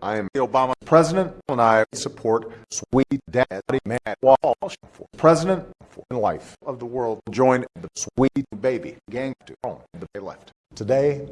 I am the Obama president, and I support Sweet Daddy Matt Walsh for president for life of the world. Join the Sweet Baby gang to home. They left. Today,